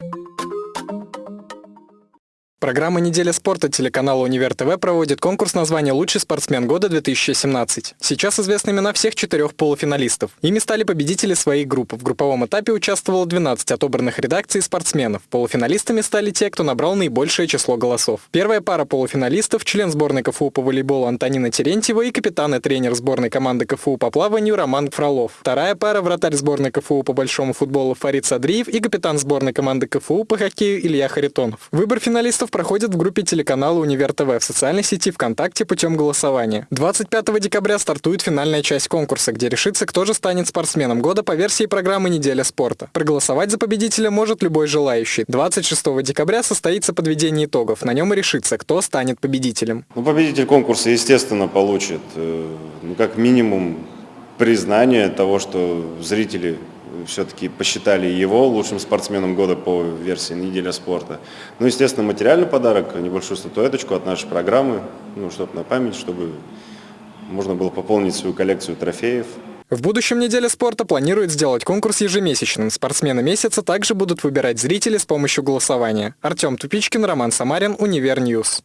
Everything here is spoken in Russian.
you Программа «Неделя спорта» телеканала «Универ ТВ» проводит конкурс названия «Лучший спортсмен года 2017». Сейчас известны имена всех четырех полуфиналистов. Ими стали победители своих групп. В групповом этапе участвовало 12 отобранных редакций спортсменов. Полуфиналистами стали те, кто набрал наибольшее число голосов. Первая пара полуфиналистов – член сборной КФУ по волейболу Антонина Терентьева и капитан и тренер сборной команды КФУ по плаванию Роман Фролов. Вторая пара – вратарь сборной КФУ по большому футболу Фарид Садриев и капитан сборной команды КФУ по хоккею Илья Харитонов. Выбор финалистов конкурсов проходит в группе телеканала «Универ ТВ» в социальной сети ВКонтакте путем голосования. 25 декабря стартует финальная часть конкурса, где решится, кто же станет спортсменом года по версии программы «Неделя спорта». Проголосовать за победителя может любой желающий. 26 декабря состоится подведение итогов. На нем и решится, кто станет победителем. Ну, победитель конкурса, естественно, получит, э, ну, как минимум, признание того, что зрители все-таки посчитали его лучшим спортсменом года по версии «Неделя спорта». Ну, естественно, материальный подарок, небольшую статуэточку от нашей программы, ну, чтобы на память, чтобы можно было пополнить свою коллекцию трофеев. В будущем «Неделя спорта» планирует сделать конкурс ежемесячным. Спортсмены месяца также будут выбирать зрители с помощью голосования. Артем Тупичкин, Роман Самарин, Универ News.